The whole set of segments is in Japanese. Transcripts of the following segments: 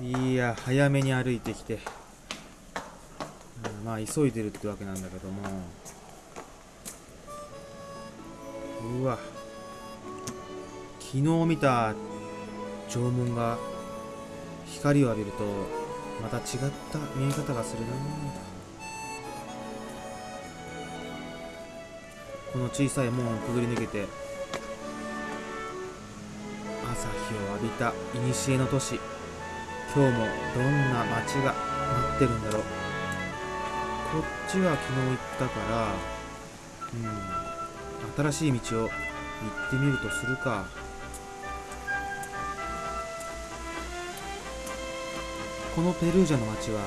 いや早めに歩いてきて、うんまあ急いでるってわけなんだけども。うわ。昨日見た縄文が光を浴びるとまた違った見え方がするな。この小さい門をくぐり抜けて朝日を浴びた古の都市。今日もどんな街が待ってるんだろう。こっちは昨日行ったからうん新しい道を行ってみるとするか。このペルージャの街は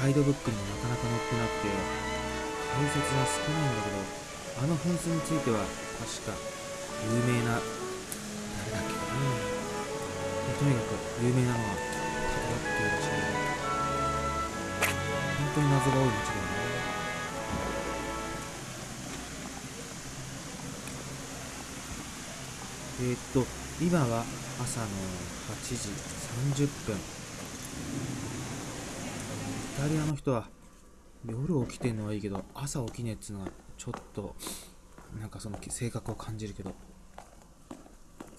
ガイドブックにもなかなか載ってなくて解説が少ないんだけどあの噴水については確か有名な誰だっけかな。とにかく有名なのは当に謎が多い街だよね。えー、っと今は朝の8時30分。イタリアの人は夜起きてんのはいいけど朝起きねえっつうのはちょっとなんかその性格を感じるけど。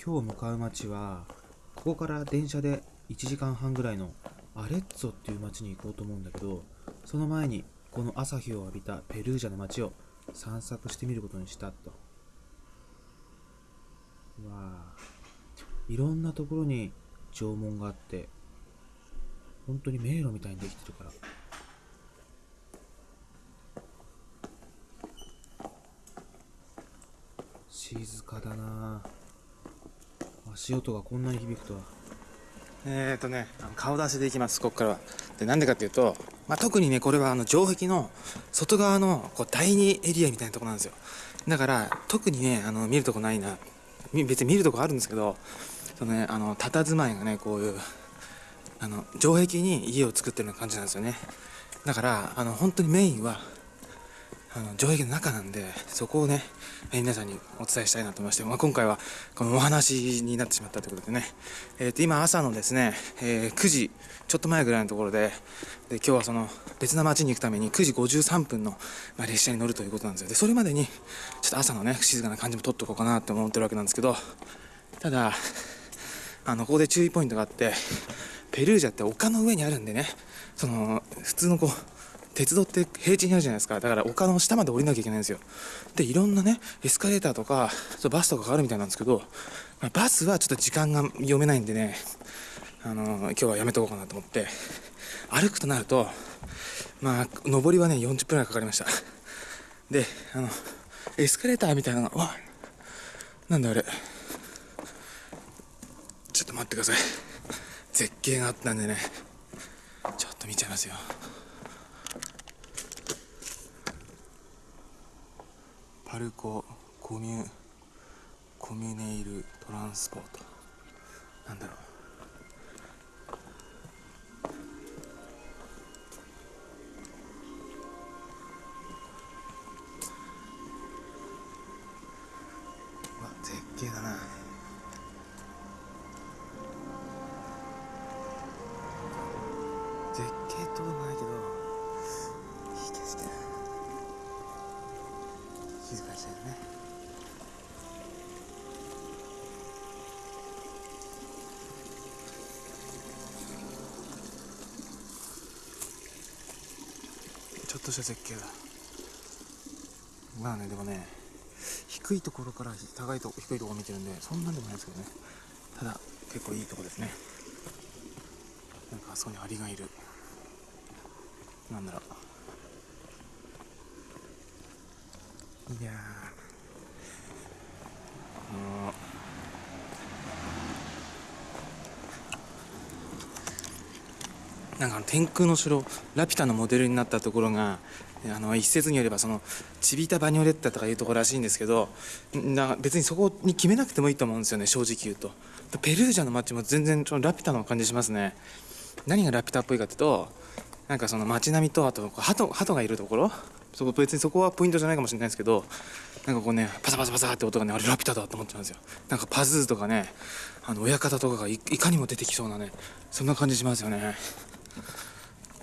今日向かう街はここから電車で1時間半ぐらいのアレッツォっていう街に行こうと思うんだけどその前にこの朝日を浴びたペルージャの街を散策してみることにしたと。わあ。いろんなところに縄文があって本当に迷路みたいにできてるから。静かだな足音がこんなに響くとは。えーとね、顔出しでいきます、ここからは。で、なんでかっていうと、まあ、特にね、これはあの城壁の外側のこう第2エリアみたいなとこなんですよ。だから、特にね、あの見るとこないな。別に見るとこあるんですけど、そのね、あの、佇まいがね、こういう、あの、城壁に家を作ってるような感じなんですよね。だから、あの、本当にメインは、あの城壁の中なんでそこをね、皆さんにお伝えしたいなと思いまして、まあ、今回はこのお話になってしまったということでね、えー、と今朝のですね、えー、9時ちょっと前ぐらいのところでで今日はその別な町に行くために9時53分の、まあ、列車に乗るということなんですよ。でそれまでにちょっと朝のね静かな感じも取っとこうかなって思ってるわけなんですけどただあのここで注意ポイントがあってペルージャって丘の上にあるんでねその普通のこう鉄道って平地にあるじゃないですか。だから丘の下まで降りなきゃいけないんですよ。でいろんなねエスカレーターとかバスとかがあるみたいなんですけど、まあ、バスはちょっと時間が読めないんでねあのー、今日はやめとこうかなと思って歩くとなるとまあ上りはね40分ぐらいかかりました。であのエスカレーターみたいなのがわなんだあれ。ちょっと待ってください。絶景があったんでねちょっと見ちゃいますよ。ルココミュコミュネイルトランスポート。なんだろう。とした絶景だ。まあねでもね低いところから高いと低いところ見てるんでそんなんでもないですけどね。ただ結構いいとこですね。なんかあそこにアリがいる。なんだろう。いやあなんか天空の城ラピュタのモデルになったところがあの一説によればそのチビタ・バニョレッタとかいうところらしいんですけどな別にそこに決めなくてもいいと思うんですよね正直言うと。ペルージャの街も全然ラピュタの感じしますね。何がラピュタっぽいかっていうとなんかその街並みとあと鳩鳩がいるところ？そこ別にそこはポイントじゃないかもしれないですけどなんかこうねパサパサパサって音がねあれラピュタだと思っちゃうんですよ。なんかパズーとかねあの親方とかがいいかにも出てきそうなねそんな感じしますよね。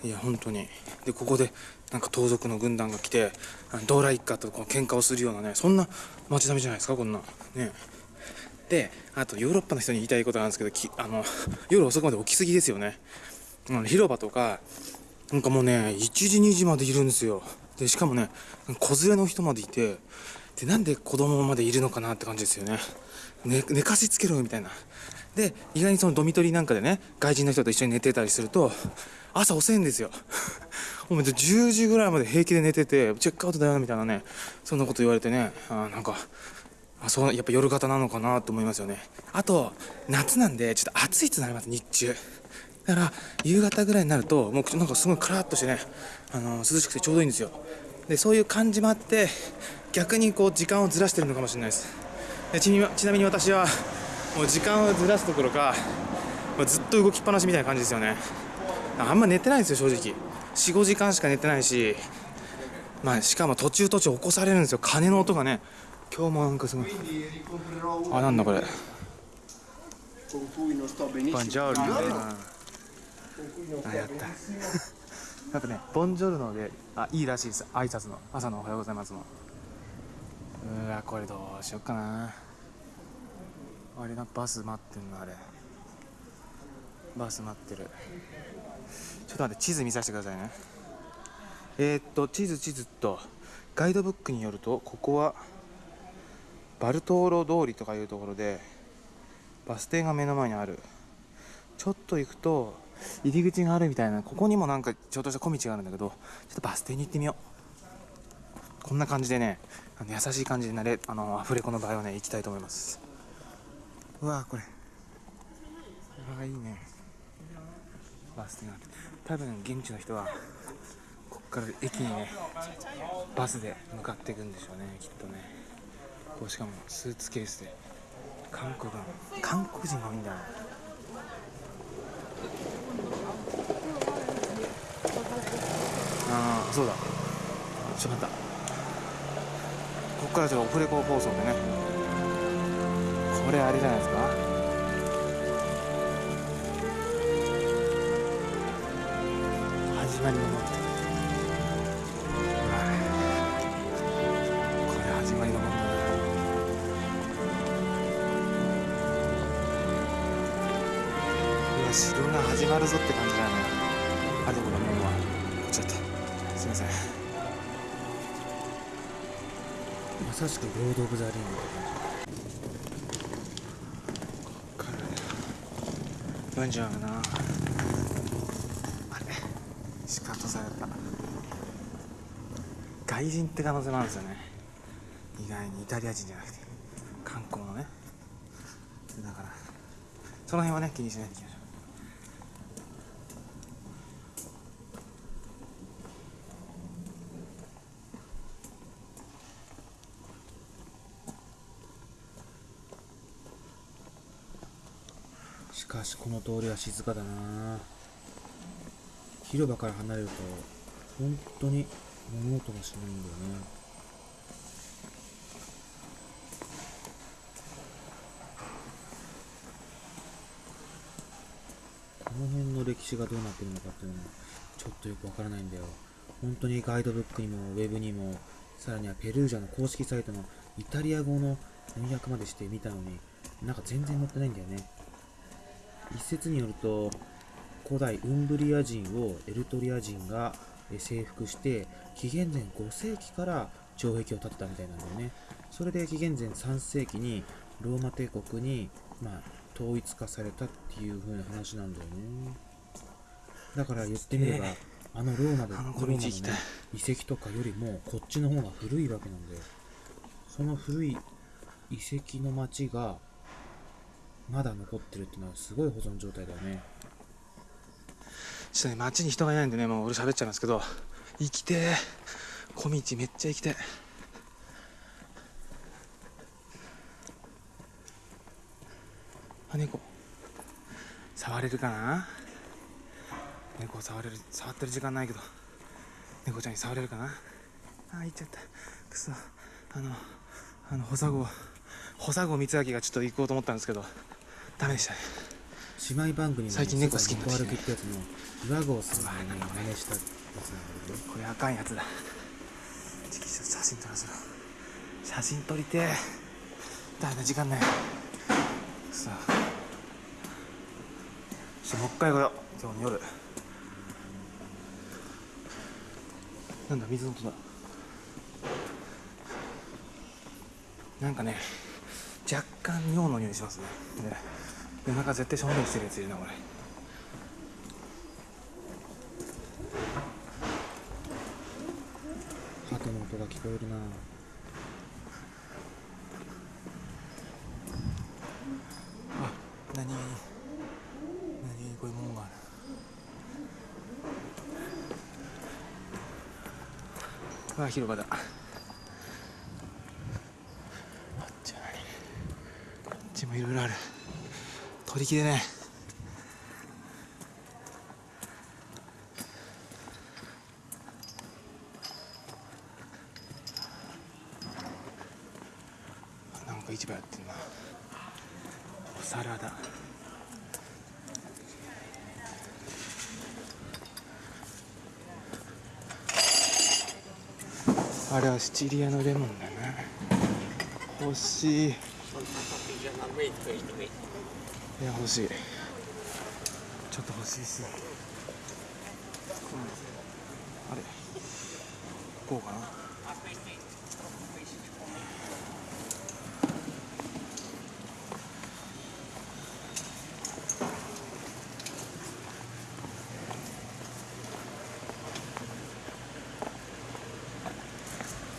いや本当に。でここでなんか盗賊の軍団が来てあのドラ一家とこう喧嘩をするようなねそんな街並みじゃないですかこんな。ね。であとヨーロッパの人に言いたいことなんですけどきあの夜遅くまで起きすぎですよね。広場とかなんかもうね1時2時までいるんですよ。でしかもね子連れの人までいてでなんで子供までいるのかなって感じですよね。ね寝かしつけろみたいな。で意外にそのドミトリーなんかでね外人の人と一緒に寝てたりすると朝遅いんですよ。もう10時ぐらいまで平気で寝ててチェックアウトだよみたいなねそんなこと言われてねあなんかあそうやっぱ夜型なのかなと思いますよね。あと夏なんでちょっと暑いってなります日中。だから夕方ぐらいになるともうなんかすごいカラッとしてねあの涼しくてちょうどいいんですよ。でそういう感じもあって逆にこう時間をずらしてるのかもしれないです。でちなみに私はもう時間をずらすところかもうずっと動きっぱなしみたいな感じですよね。あんま寝てないんですよ正直。45時間しか寝てないし。まあしかも途中途中起こされるんですよ。鐘の音がね。今日もなんかすごい。あなんだこれ。con cui non sto benissimo. あやった。なんかねボンジョルノであいいらしいです。挨拶の。朝のおはようございますの。うわこれどうしよっかな。あれなバス待ってんのあれ。バス待ってるっと待って地図見させてくださいね。えー、っと地図地図っとガイドブックによるとここはバルトーロ通りとかいうところでバス停が目の前にある。ちょっと行くと入り口があるみたいなここにもなんかちょっとした小道があるんだけどちょっとバス停に行ってみよう。こんな感じでねあの優しい感じでなれあのアフレコの場合はね行きたいと思います。うわこれ。うわいいね。バス停がある多分現地の人はこっから駅にねバスで向かっていくんでしょうねきっとね。こうしかもスーツケースで。韓国の韓国人が多いんだ。なああそうだ。しまった。ここからちょっとオフレコ放送でね。これあれじゃないですか？始まりのも。のこれ始まりのものだな。うわ城が始まるぞって感じだねあでもだもうはこっちだったすいませんまさしくロード・オブ・ザ・リング。読んじゃうなあれシカトされた外人って可能性もあるんですよね。意外にイタリア人じゃなくて観光のね。だからその辺はね気にしないでいきましょしかしこの通りは静かだな。広場から離れると本当に物音がしないんだよね。この辺の歴史がどうなってるのかっていうのはちょっとよくわからないんだよ。本当にガイドブックにもウェブにもさらにはペルージャの公式サイトのイタリア語の翻訳までしてみたのになんか全然載ってないんだよね。一説によると古代ウンブリア人をエルトリア人が征服して紀元前5世紀から城壁を建てたみたいなんだよね。それで紀元前3世紀にローマ帝国に、まあ、統一化されたっていう風な話なんだよね。だから言ってみれば、あのローマでローマの、ね遺跡とかよりもこっちの方が古いわけなんだよ。その古い遺跡の町がまだ残ってるっていうのはすごい保存状態だよねちょっとね街に人がいないんでねもう俺喋っちゃいますけど行きてえ。小道めっちゃ行きてえ。あ猫。触れるかな？猫触れる触ってる時間ないけど。猫ちゃんに触れるかな？あ行っちゃった。くそ。あのあの保佐号保佐号光明がちょっと行こうと思ったんですけどダメでしたね。姉妹番組の最近猫好きになってきて猫歩きってやつの岩合さんがね。真似したやつなんだけど。ねこれあかんやつだ。チキシャ写真撮らせろ。写真撮りてえ。だめだ時間ない。さあちょっともう一回来よう今日の夜。なんだ水の音だ。なんかね若干尿の匂いしますね。ね夜中絶対正面してるやついるなこれ。鳩の音が聞こえるな。あ何何こういうものがある。うわ広場だ。あっちもいろいろある取り切れねなんか市場やってんな。お皿だ。あれはシチリアのレモンだな。欲しい。いや欲しい。ちょっと欲しいっすあれ。こうかな。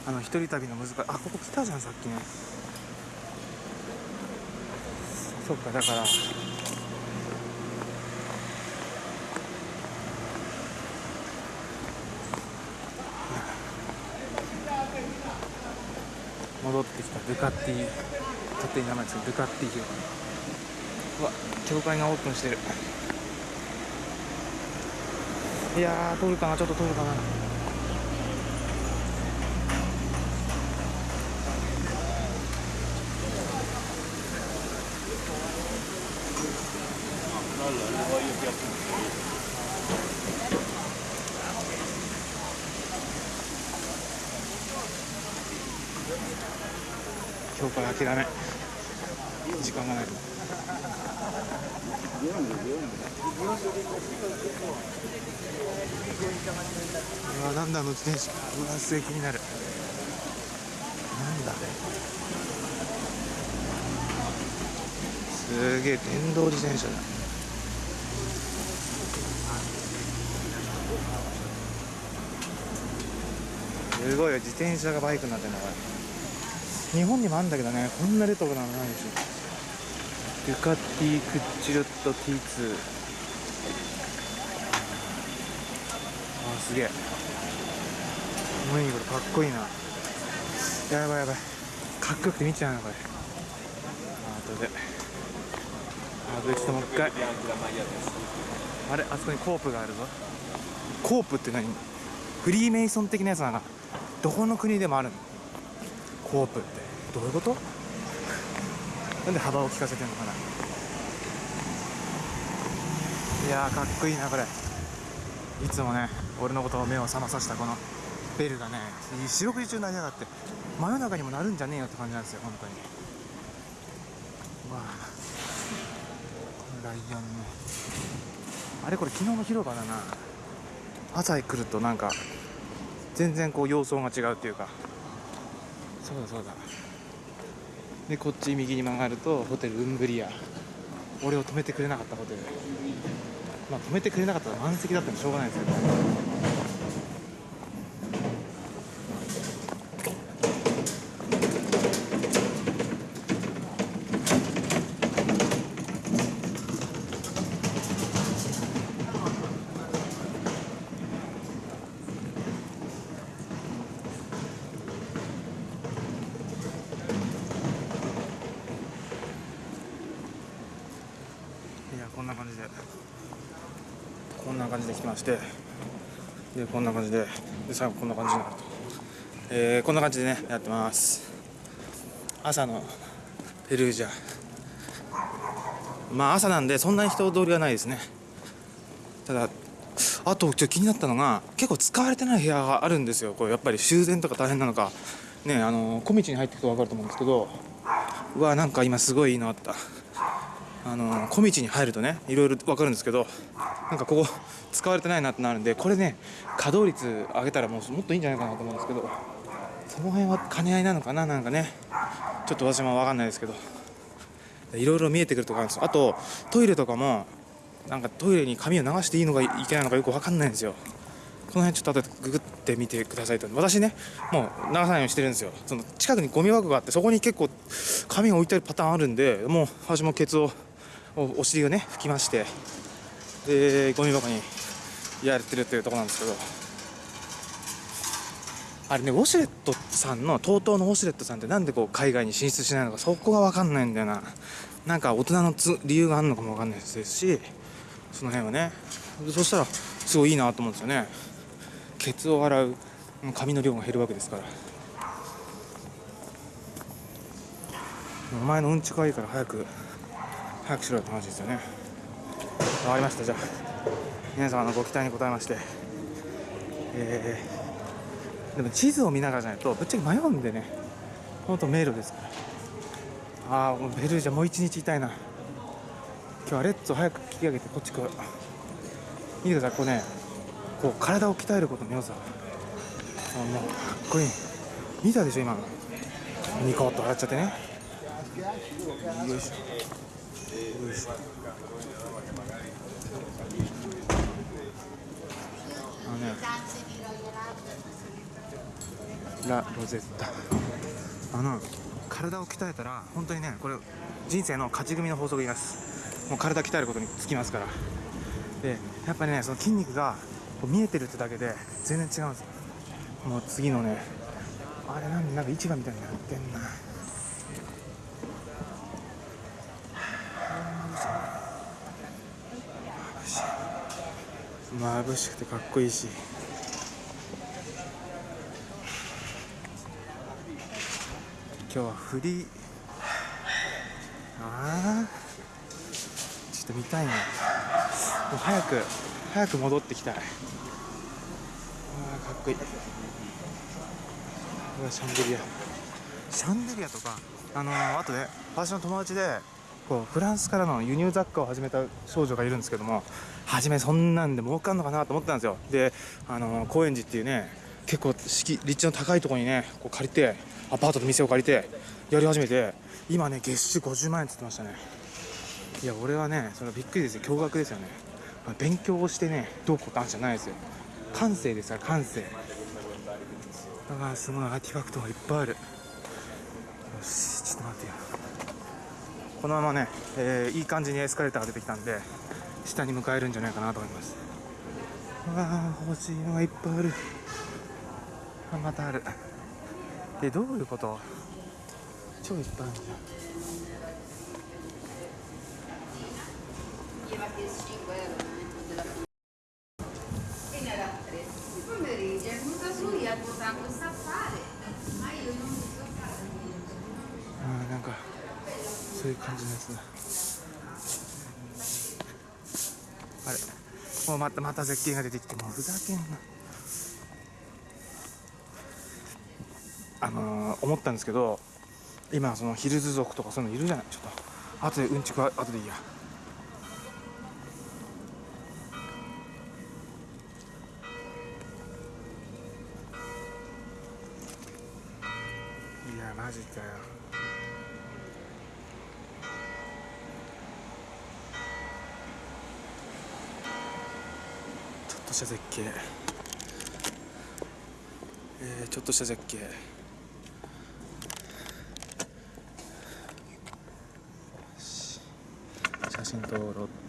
あの一人旅の難しい。あここ来たじゃんさっきねそっかだから。戻ってきたドゥカッティ勝手に名前つけてドゥカッティ広場うわ教会がオープンしてる。いやー通るかなちょっと通るかな。今日から諦め時間がないうわなんだあの自転車うわすげえ気になる。なんだすげえ電動自転車だ。すごいよ自転車がバイクになってんだから。日本にもあるんだけどねこんなレトロなのないでしょデュカティクッチロット T2 あすげえ。何これかっこいいな。やばいやばい。かっこよくて見ちゃうなこれ。あ後で。あとでちょっともう一回。あれあそこにコープがあるぞ。コープって何？フリーメイソン的なやつなのどこの国でもあるのコープってどういうこと？なんで幅を利かせてんのかな？いやかっこいいなこれ。いつもね俺のことを目を覚まさせたこのベルがね四六時中鳴りやがって真夜中にも鳴るんじゃねえよって感じなんですよ本当に。わあこのライオンね。あれこれ昨日の広場だな。朝来るとなんか全然こう様相が違うっていうか。そうだそうだ。でこっち右に曲がるとホテルウンブリア。俺を止めてくれなかったホテル。まあ止めてくれなかったら満席だったんでしょうがないですけど。こんな感じででこんな感じでで最後こんな感じになると。えーこんな感じでねやってます。朝のペルージャまあ朝なんでそんなに人通りはないですね。ただあとちょっと気になったのが結構使われてない部屋があるんですよ。これやっぱり修繕とか大変なのか。ねあの小道に入っていくと分かると思うんですけどうわなんか今すごいいいのあったあの小道に入るとねいろいろ分かるんですけどなんかここ使われてないなってなるんでこれね稼働率上げたらもうもっといいんじゃないかなと思うんですけどその辺は兼ね合いなのかな？なんかねちょっと私も分かんないですけど。いろいろ見えてくるとこあるんですよ。あとトイレとかもなんかトイレに紙を流していいのかいけないのかよく分かんないんですよ。この辺ちょっと後でググってみてくださいと。私ねもう流さないようにしてるんですよ。その近くにゴミ箱があってそこに結構紙が置いてあるパターンあるんでもう私もケツをおお尻をね拭きましてでゴミ箱にやってるっていうところなんですけど。あれねウォシュレットさんの TOTO のウォシュレットさんってなんでこう海外に進出しないのかそこが分かんないんだよな。なんか大人の理由があるのかも分かんないですしその辺はね。そしたらすごいいいなと思うんですよね。ケツを洗う髪の量が減るわけですから。お前のうんちがいいから早く早くしろよって話ですよね。わかりましたじゃあ。皆様のご期待に応えましてえー、でも地図を見ながらじゃないとぶっちゃけ迷うんでね。本当迷路ですから。ああベルージャもう一日いたいな。今日はレッツを早く切り上げてこっち来る見てくださいこうね。こう体を鍛えることの良さ。あもうかっこいい。見たでしょ今の。ニコッと笑っちゃってね。よいしょ。よいしょあのねラ・ロゼッタ。あの体を鍛えたら本当にねこれ人生の勝ち組の法則言います。もう体鍛えることにつきますから。でやっぱりねその筋肉が見えてるってだけで全然違うんですよ。もう次のねあれなんでなんか市場みたいになってんな。眩しくてかっこいいし。今日はフリ ーああちょっと見たいな。もう早く早く戻ってきたい。ああかっこいい。うわシャンデリア。シャンデリアとかあのー、あとね私の友達でこうフランスからの輸入雑貨を始めた少女がいるんですけども初めそんなんで儲かんのかなと思ったんですよ。であのー高円寺っていうね結構敷立地の高いところにねこう借りてアパートと店を借りてやり始めて今ね月収50万円って言ってましたね。いや俺はねそれはびっくりですよ。驚愕ですよね。勉強をしてねどうこうって話じゃないですよ。感性ですから感性。だからすごいアーティファクトがいっぱいある。よしちょっと待ってよ。このままね、えーいい感じにエスカレーターが出てきたんで下に向かえるんじゃないかなと思います。わあ欲しいのがいっぱいある。あまたある。でどういうこと？超いっぱいあるじゃん。感じですあれ。もうまたまた絶景が出てきてもうふざけんな。あのー思ったんですけど今そのヒルズ族とかそういうのいるじゃない？ちょっと後でうんちくは後でいいや。いやマジかよ。ちょっとした絶景。えー、ちょっとした絶景よし写写真って。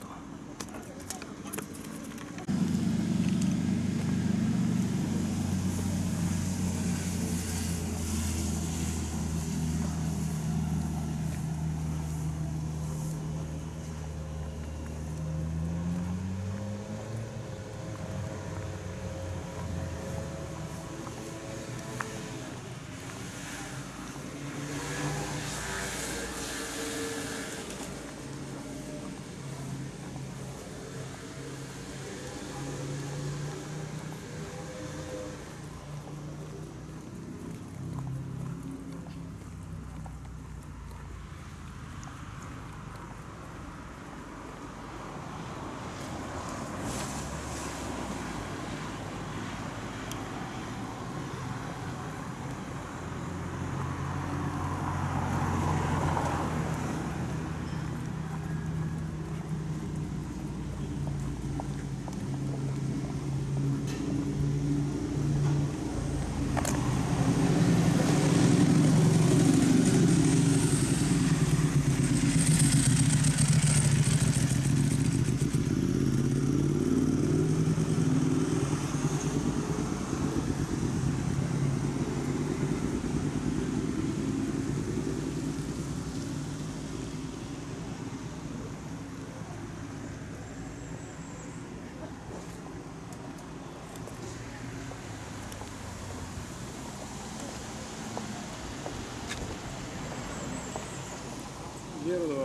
izquierdo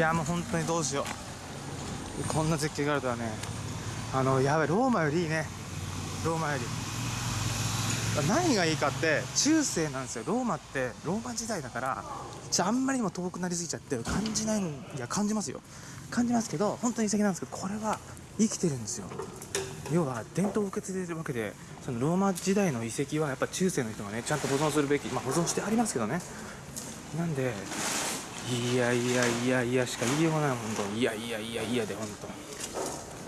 やもう本当にどうしよう。こんな絶景があるとはね。あのやばいローマよりいいね。ローマより。何がいいかって中世なんですよ。ローマってローマ時代だからあんまりにも遠くなりすぎちゃって感じないんいや感じますよ。感じますけど本当に遺跡なんですけどこれは生きてるんですよ。要は伝統を受け継いでるわけでそのローマ時代の遺跡はやっぱ中世の人がねちゃんと保存するべきまあ保存してありますけどね。なんでいやいやいやいやしか言いようがない本当いやいやいやいやで本当「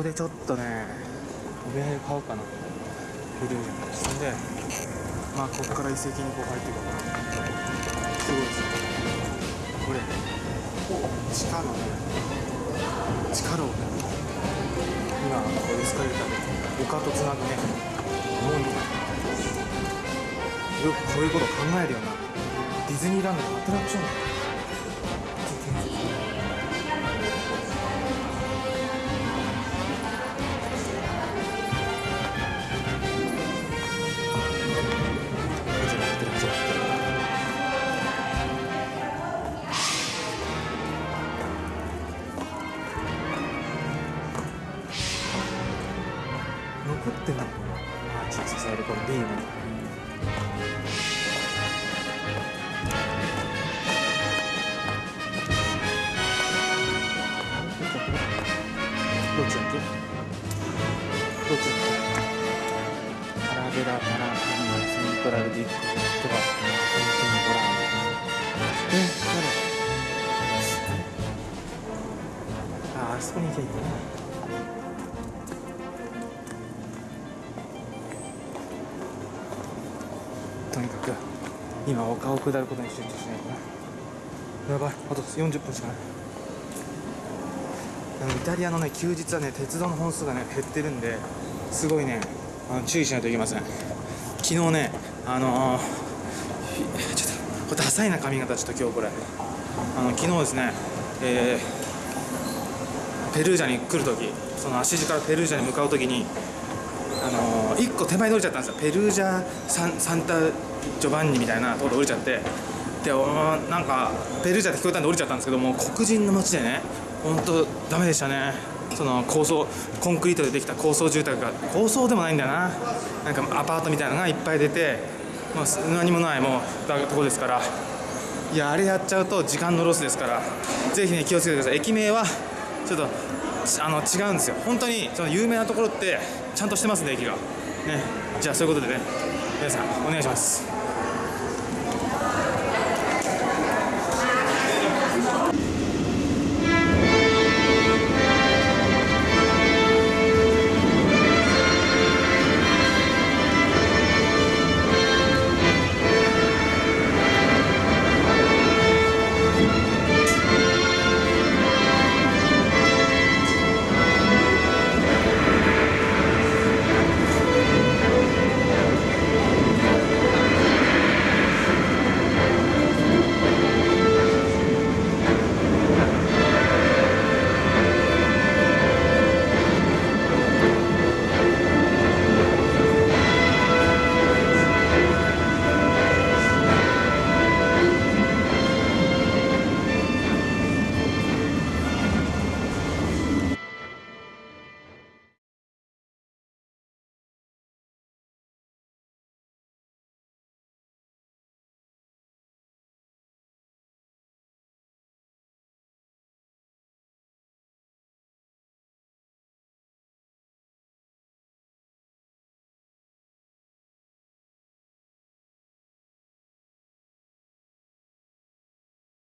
ここでちょっとねお土産買おうかな。フルそんでまあここから遺跡にこう入っていこうかな。すごいですね。これ。地下のね地下路をね今こうエスカレーターで丘とつなぐね門によくこういうこと考えるよな。ディズニーランドのアトラクションあああそこに行けばい。い。んだねとにかく。今丘を下ることに集中しない。となやばい。あと40分しかない。あのイタリアのね休日はね鉄道の本数がね減ってるんですごい。ねあの注意しない。とい。けません昨日ねあのーダサいな髪型ちょっと今日これ。あの昨日ですねえーペルージャに来るときその足地からペルージャに向かうときにあのー、1個手前で降りちゃったんですよ。ペルージャサンサンタジョバンニみたいなところ降りちゃってでおなんかペルージャって聞こえたんで降りちゃったんですけども黒人の街でね本当ダメでしたね。その高層コンクリートでできた高層住宅が高層でもないんだよな。なんかアパートみたいなのがいっぱい出て、まあ、何もないもうだとこですから。いやあれやっちゃうと時間のロスですから。ぜひね気をつけてください。駅名はちょっとあの違うんですよ。本当にその有名なところってちゃんとしてますね駅が。ね。じゃあそういうことでね皆さんお願いします。